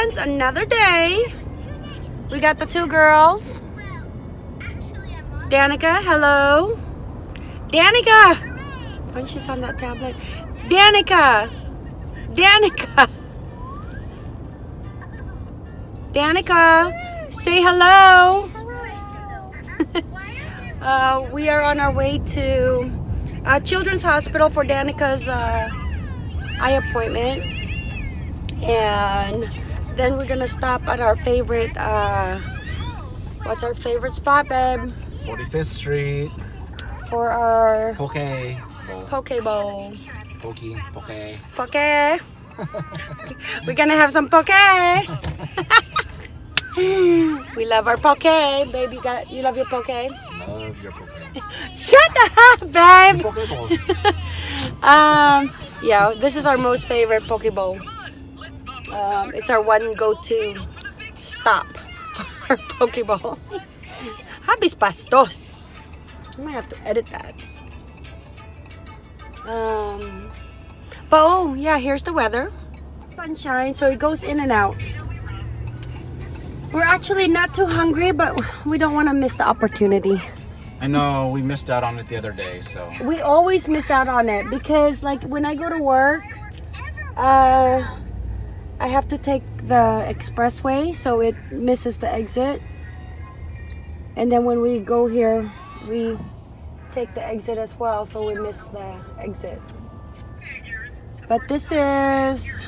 friends, another day. We got the two girls. Danica, hello. Danica! When she's on that tablet. Danica! Danica! Danica, say hello. uh, we are on our way to uh, Children's Hospital for Danica's uh, eye appointment. And then we're gonna stop at our favorite, uh, what's our favorite spot, babe? 45th Street. For our Poke. Bowl. poke bowl. Pokey. Poke. Poke. We're gonna have some poke. we love our poke, baby. You got you love your poke. Love your Poke. Shut up, babe. Poke Bowl. Um, yeah, this is our most favorite poke bowl. Um, it's our one go-to stop for Pokeball. Habis pastos. I might have to edit that. Um, but oh yeah, here's the weather. Sunshine, so it goes in and out. We're actually not too hungry, but we don't want to miss the opportunity. I know we missed out on it the other day, so we always miss out on it because like when I go to work uh I have to take the expressway so it misses the exit. And then when we go here we take the exit as well so we miss the exit. But this is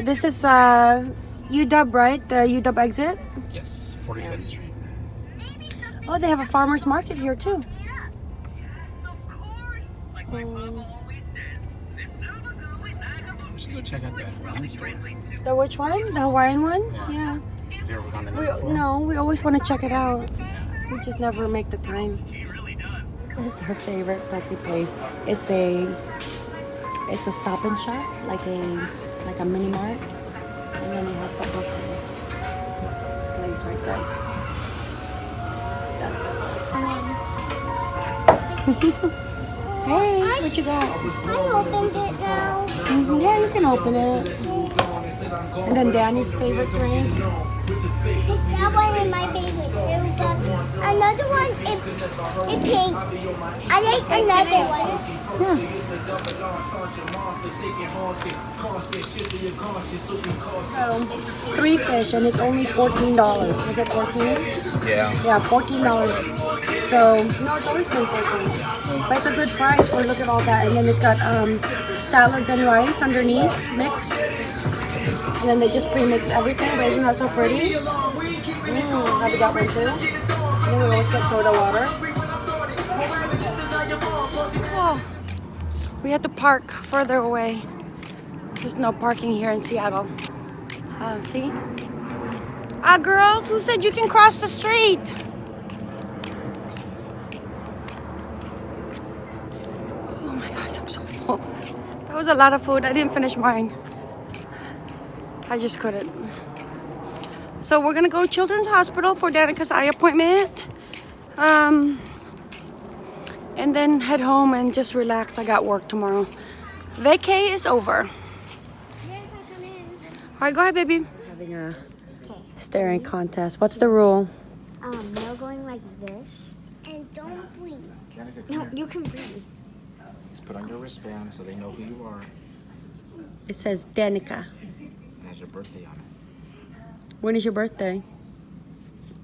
this is uh UW right? The UW exit? Yes, 45th Street. oh they have a farmers market here too. Um, go check out that wine store. The which one? The Hawaiian one? Yeah. Have you ever gone in We, no, we always want to check it out. Yeah. We just never make the time. This is our favorite puppy place. It's a it's a stop and shop, like a like a mini mart. And then it has the book place right there. That's that's the one. hey, what you got? I opened it now. Mhm, Yeah, you can open it. And then Danny's favorite drink. That one is my favorite too, but another one is, is pink. I like another one. So, three fish and it's only fourteen dollars. Was it fourteen? Yeah. Yeah, fourteen dollars. So no, it's always been fourteen. But it's a good price for look at all that. And then it's got um, salads and rice underneath mixed. And then they just pre-mix everything. But isn't that so pretty? Mm, have you got one too? And we always get soda water. Oh, we had to park further away. There's no parking here in Seattle. Um, see? Ah, girls, who said you can cross the street? Oh my gosh, I'm so full. That was a lot of food. I didn't finish mine. I just couldn't. So we're gonna go Children's Hospital for Danica's eye appointment. Um, and then head home and just relax. I got work tomorrow. Vacay is over. All right, go ahead, baby. Having a staring contest. What's the rule? Um, no going like this. And don't breathe. No, you can breathe. Just put on your wristband so they know who you are. It says Danica. It has your birthday on it. When is your birthday?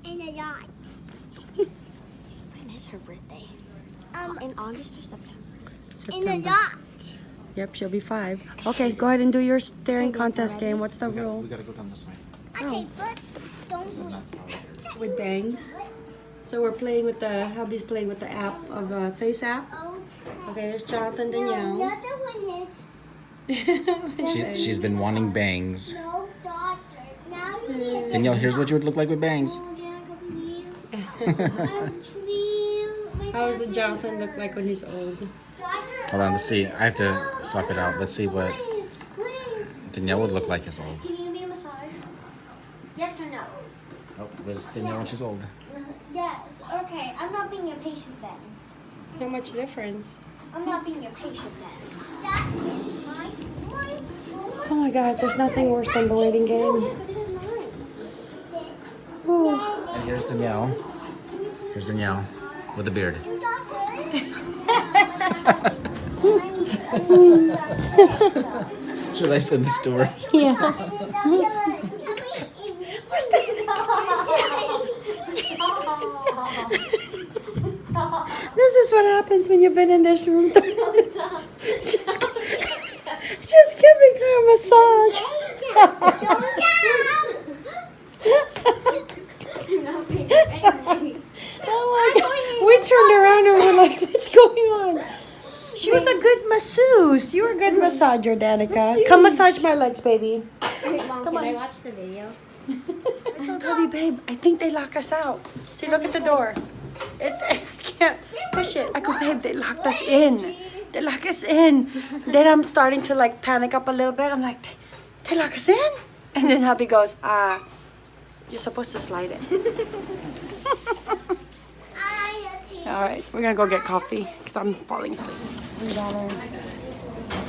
In a yacht. When is her birthday? Um, In August or September? in a yacht. Yep, she'll be five. Okay, go ahead and do your staring contest game. What's the We gotta, rule? we gotta go down this way. Okay, but don't This is breathe. not how it With bangs. So we're playing with the, hubby's playing with the app of uh, FaceApp. Okay, there's Jonathan no, Danielle. another one is She, she's been wanting bangs. no doctor. Now you need mm. Danielle, here's what you would look like with bangs. Danica, please. Please. My How does the Jonathan look like when he's old? doctor, Hold on, let's see. I have to swap it out. Let's see what please, please. Danielle would look like as old. Can you give me a massage? Yes or no? Oh, there's Danielle when she's old. Yes. Okay, I'm not being your patient then. Not much difference. I'm not being your patient then. That is my boy. Oh my god, there's nothing worse than the waiting game. Whew. And here's Danielle. Here's Danielle with a beard. Should I send this to her? Yeah. This is what happens when you've been in this room. just, just giving her a massage. Oh my god. We turned around and we're like, what's going on? She was a good masseuse. You were a good massager, Danica. Come massage my legs, baby. Wait, Mom, Come can I on. watch the video? I told Hubby, babe, I think they lock us out. See, look at the door. It, I can't push it. I go, babe, they locked us in. They lock us in. Then I'm starting to like panic up a little bit. I'm like, they, they lock us in? And then hubby goes, ah, you're supposed to slide it. All right, we're gonna go get coffee because I'm falling asleep. Three dollar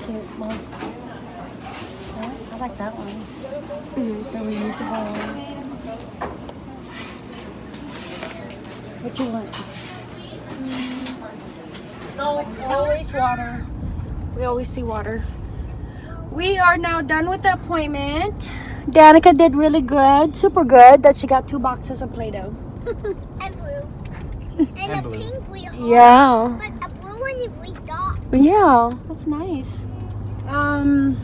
cute mugs. I like that one. The reusable one. What you want? No, always water. We always see water. We are now done with the appointment. Danica did really good, super good, that she got two boxes of Play-Doh. And blue. And, And a blue. pink we hold. Yeah. But a blue one if we dot. Yeah, that's nice. Um,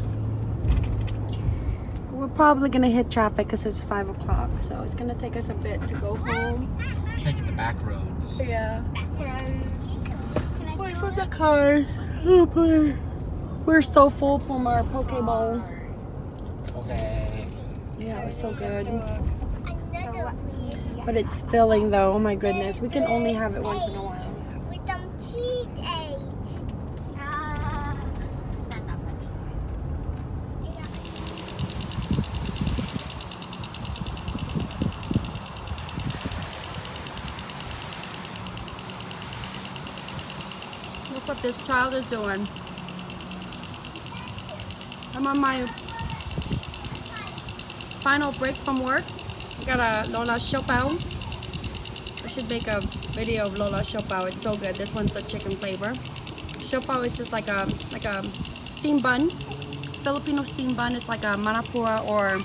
we're probably gonna hit traffic because it's five o'clock, so it's gonna take us a bit to go home. Taking the back roads. Yeah. Can I Away from the cars. Oh boy. We're so full from our poke bowl. Okay. Yeah, it was so good. But it's filling though. Oh my goodness. We can only have it once in a while. With some cheese eggs. Ah. Not that funny. Look what this child is doing. I'm on my final break from work. I got a Lola siopao. I should make a video of Lola siopao. It's so good. This one's the chicken flavor. siopao is just like a like a steam bun. Filipino steam bun. It's like a manapua or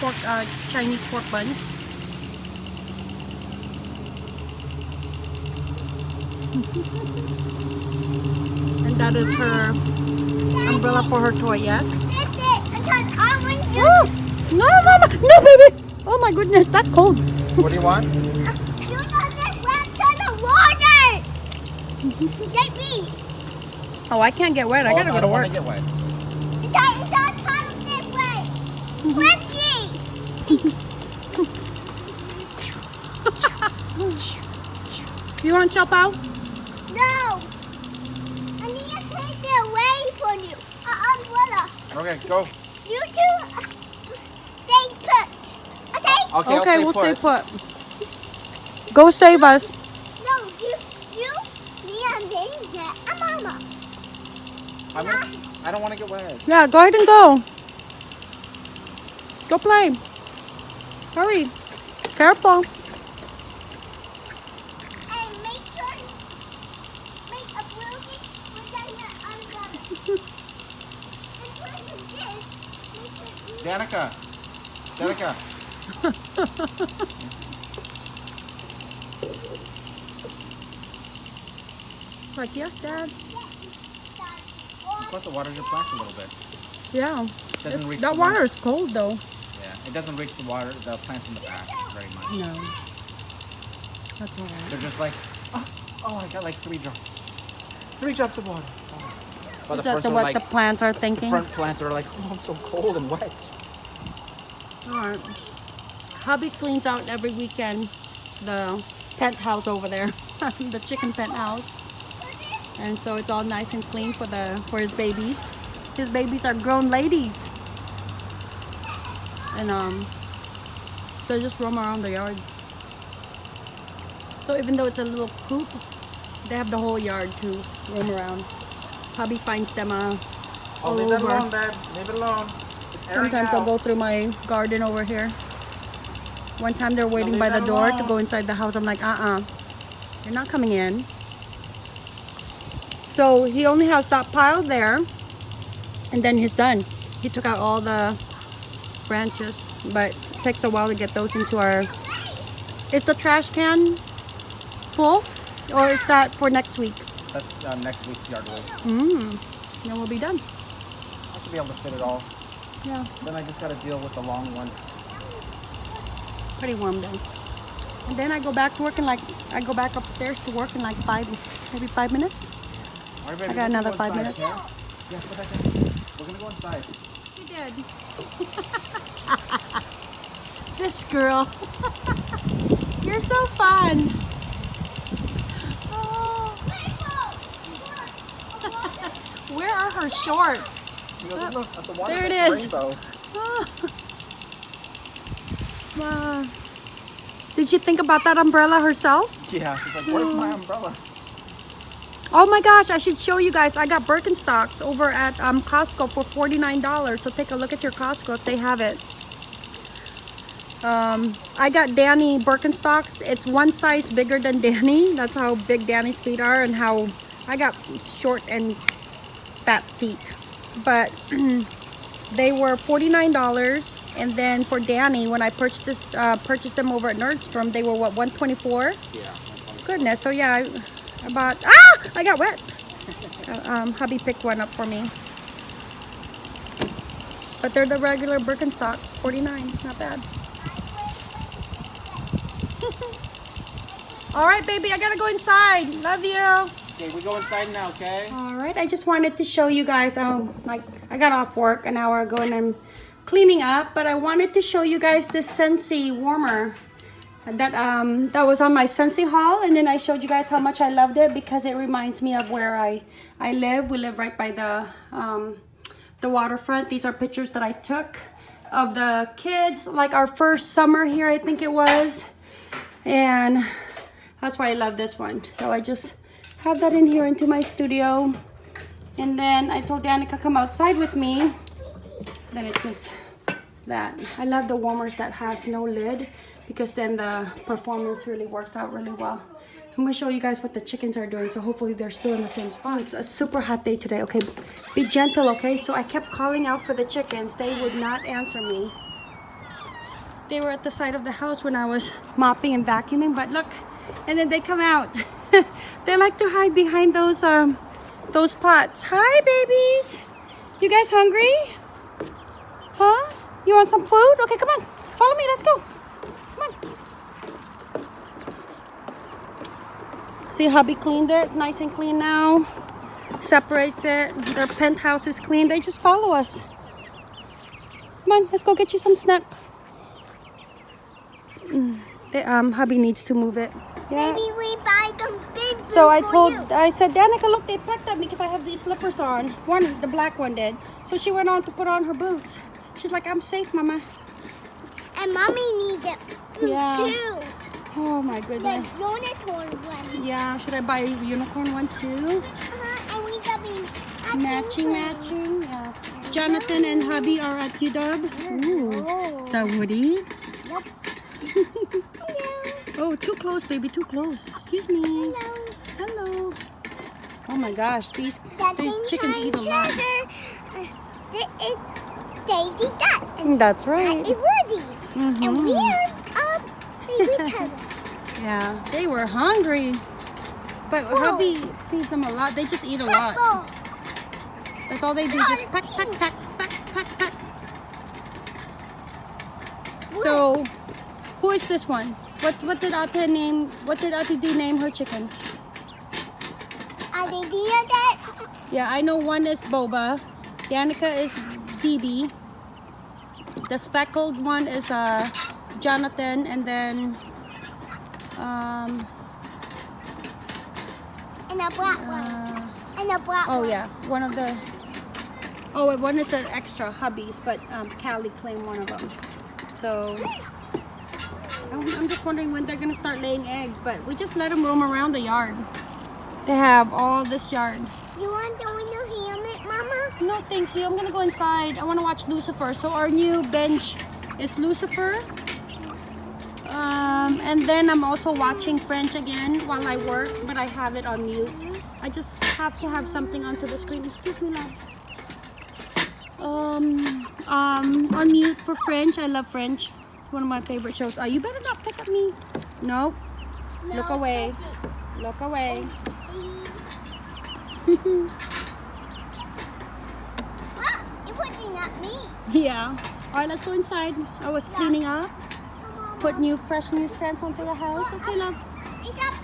pork uh, Chinese pork bun. And that is her umbrella for her toy, yes? That's it. Because I want to. Oh, no, no, no, no, baby! Oh my goodness, that's cold. What do you want? You know this wet to the water. JP. Oh, I can't get wet. I Oh, gotta I go to don't work. want to get wet. It's not, it's not coming this way. Quickie. You want to chop out? No. I need to take it away from you. An umbrella. Okay, go. You two uh, stay put. Okay? Okay, I'll okay, stay we'll put. stay put. Go save us. No, you, you, me and Danger and Mama. I'm gonna, I don't want to get wet. Yeah, go ahead and go. Go play. Hurry. Careful. And make sure, make a boogie within your umbrella. and what is this? Make it Danica. Danica. Like, yes, Dad. Plus, it waters your plants a little bit. Yeah. Doesn't reach that water is cold, though. Yeah, it doesn't reach the water, the plants in the back very much. No. That's all right. They're just like, oh, oh, I got like three drops. Three drops of water. But the That's what like, the plants are the thinking. front plants are like, oh, I'm so cold and wet. Alright. Hubby cleans out every weekend the pet house over there, the chicken pet house, and so it's all nice and clean for the for his babies. His babies are grown ladies, and um, they just roam around the yard. So even though it's a little coop, they have the whole yard to roam around. Hubby finds them uh, Oh, all leave over. alone, babe. Leave it alone. Sometimes they'll go through my garden over here. One time they're waiting by the door to go inside the house. I'm like, uh-uh. You're not coming in. So he only has that pile there. And then he's done. He took out all the branches. But it takes a while to get those into our... Is the trash can full? Or is that for next week? That's uh, next week's yard waste. Mmm. Then we'll be done. I should be able to fit it all. Yeah. Then I just got to deal with the long one. pretty warm though. And then I go back to work in like I go back upstairs to work in like five, maybe five minutes. Right, baby, I got another go five minutes. Yeah, go back in. We're gonna go inside. You did. this girl. You're so fun. Oh, where are her shorts? See, look, look at the water. There it's is. Wow. Did she think about that umbrella herself? Yeah, she's like, where's my umbrella? Oh my gosh, I should show you guys. I got Birkenstocks over at um, Costco for $49. So take a look at your Costco if they have it. Um, I got Danny Birkenstocks. It's one size bigger than Danny. That's how big Danny's feet are and how I got short and fat feet. But they were $49. And then for Danny, when I purchased this, uh, purchased them over at Nordstrom, they were what, 124 Yeah. Goodness, so yeah, I, I bought, ah, I got wet. Uh, um, hubby picked one up for me. But they're the regular Birkenstocks, 49, not bad. All right, baby, I gotta go inside. Love you. Okay, we go inside now, okay? All right, I just wanted to show you guys, um, like, I got off work an hour ago and I'm cleaning up, but I wanted to show you guys this Scentsy warmer that um that was on my Scentsy haul and then I showed you guys how much I loved it because it reminds me of where I I live. We live right by the um the waterfront. These are pictures that I took of the kids like our first summer here I think it was and that's why I love this one. So I just have that in here into my studio. And then I told Danica come outside with me. Then it's just that. I love the warmers that has no lid because then the performance really works out really well. I'm gonna show you guys what the chickens are doing. So hopefully they're still in the same spot. It's a super hot day today. Okay, be gentle, okay? So I kept calling out for the chickens. They would not answer me. They were at the side of the house when I was mopping and vacuuming, but look, and then they come out. they like to hide behind those um those pots. Hi babies. You guys hungry? Huh? You want some food? Okay, come on. Follow me. Let's go. Come on. See, hubby cleaned it. Nice and clean now. Separates it. Their penthouse is clean. They just follow us. Come on, let's go get you some snack. Mm, The um hubby needs to move it. Yeah. Maybe we So I told. I said, Danica, look, they picked up because I have these slippers on. One, the black one did. So she went on to put on her boots. She's like, I'm safe, mama. And mommy needs it Yeah. too. Oh my goodness. The unicorn one. Yeah, should I buy a unicorn one too? Uh-huh. And we got me Matching, matching. Yeah. Jonathan and hubby are at UW. Ooh, Oh. the Woody. Yep. Oh, too close, baby, too close. Excuse me. Hello. Oh my gosh, these, these chickens eat a lot. Uh, it, it, Daisy Duck and That's right. Woody. And Mhm. we're baby cousin. Yeah, they were hungry. But Whoa. hubby feeds them a lot. They just eat a lot. That's all they do. Just peck, peck, peck, peck, peck, peck. So, who is this one? What what did Ate name? What did Ate D name her chickens? Are they dear that? Yeah, I know one is Boba. Danica is BB. The speckled one is uh Jonathan, and then um And a black one. uh, And a black Oh one. yeah, one of the. Oh, wait, one is an extra hubbies, but um, Callie claimed one of them. So I'm, I'm just wondering when they're gonna start laying eggs. But we just let them roam around the yard. They have all this yard. You want to win the helmet, Mama? No, thank you. I'm gonna go inside. I want to watch Lucifer. So our new bench is Lucifer. Um, and then I'm also watching Friends again while I work, but I have it on mute. I just have to have something onto the screen. Excuse me, love. Um, um, on mute for Friends. I love Friends. One of my favorite shows. Oh, you better not pick at me. Nope. Look away. Look away. Ah, you're pointing at me. Ah, yeah. All right, let's go inside. I was cleaning up. Come on, Put new, fresh new scents onto the house. Okay, love. Is that